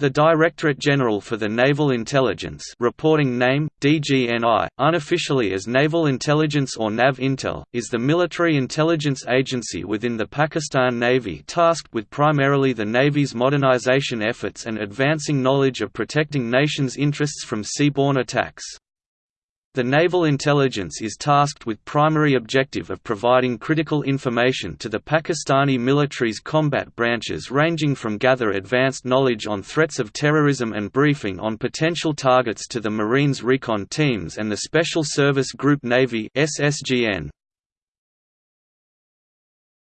The Directorate General for the Naval Intelligence reporting name, DGNI, unofficially as Naval Intelligence or NAV-Intel, is the military intelligence agency within the Pakistan Navy tasked with primarily the Navy's modernization efforts and advancing knowledge of protecting nations' interests from seaborne attacks. The Naval Intelligence is tasked with primary objective of providing critical information to the Pakistani military's combat branches ranging from gather advanced knowledge on threats of terrorism and briefing on potential targets to the Marines recon teams and the Special Service Group Navy SSGN.